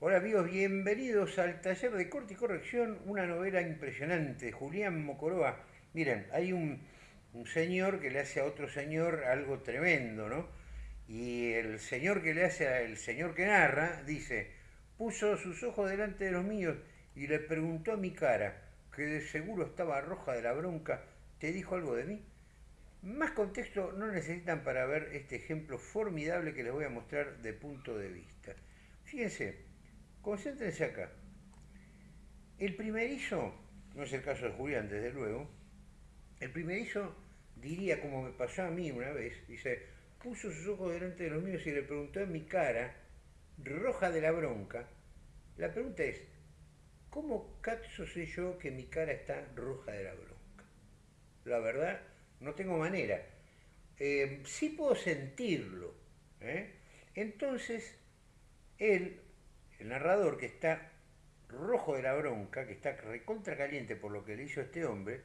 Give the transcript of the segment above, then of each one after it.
Hola amigos, bienvenidos al taller de corte y corrección, una novela impresionante, Julián Mocoroa. Miren, hay un, señor que le hace a otro señor algo tremendo, ¿no? Y el señor que le hace al señor que narra dice, puso sus ojos delante de los míos y le preguntó a mi cara, que de seguro estaba roja de la bronca, ¿te dijo algo de mí? Más contexto no necesitan para ver este ejemplo formidable que les voy a mostrar de punto de vista. Fíjense, Concéntrense acá. El primerizo, no es el caso de Julián, desde luego, el primerizo diría, como me pasó a mí una vez, dice, puso sus ojos delante de los míos y le preguntó en mi cara, roja de la bronca, la pregunta es, ¿cómo cazzo sé yo que mi cara está roja de la bronca? La verdad, no tengo manera. Eh, sí puedo sentirlo. ¿eh? Entonces, él el narrador que está rojo de la bronca, que está recontra caliente por lo que le hizo este hombre,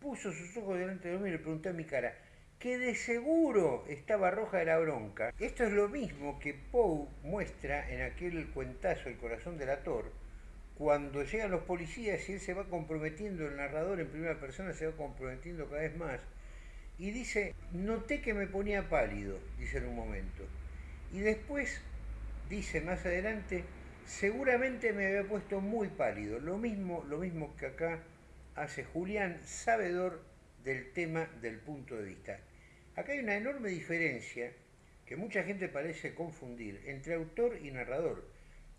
puso sus ojos delante de mí y le preguntó a mi cara, que de seguro estaba roja de la bronca. Esto es lo mismo que Poe muestra en aquel cuentazo El corazón del ator, cuando llegan los policías y él se va comprometiendo, el narrador en primera persona se va comprometiendo cada vez más, y dice, noté que me ponía pálido, dice en un momento. Y después dice más adelante, seguramente me había puesto muy pálido, lo mismo, lo mismo que acá hace Julián, sabedor del tema del punto de vista. Acá hay una enorme diferencia que mucha gente parece confundir entre autor y narrador.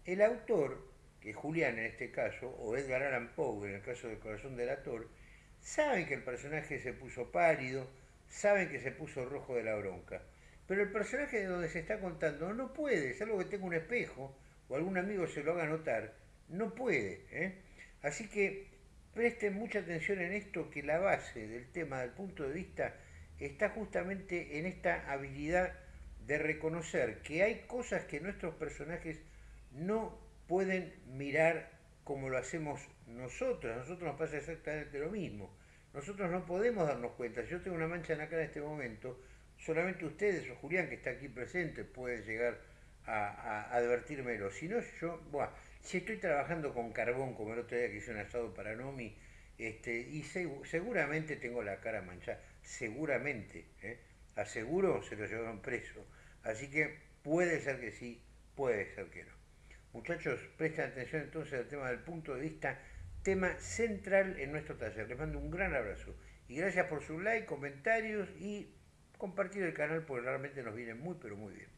El autor, que es Julián en este caso, o Edgar Allan Poe en el caso del corazón del actor, saben que el personaje se puso pálido, saben que se puso rojo de la bronca. Pero el personaje de donde se está contando no puede, es algo que tenga un espejo, o algún amigo se lo haga notar, no puede. ¿eh? Así que presten mucha atención en esto, que la base del tema del punto de vista está justamente en esta habilidad de reconocer que hay cosas que nuestros personajes no pueden mirar como lo hacemos nosotros. A nosotros nos pasa exactamente lo mismo. Nosotros no podemos darnos cuenta. Yo tengo una mancha en la cara en este momento. Solamente ustedes o Julián, que está aquí presente, pueden llegar a, advertírmelo. Si no, yo, bueno, si estoy trabajando con carbón, como el otro día que hice un asado para Nomi, este, y seguramente tengo la cara manchada, seguramente, ¿eh? aseguro se lo llevaron preso. Así que puede ser que sí, puede ser que no. Muchachos, presten atención entonces al tema del punto de vista, tema central en nuestro taller. Les mando un gran abrazo y gracias por su like, comentarios y compartir el canal porque realmente nos viene muy pero muy bien.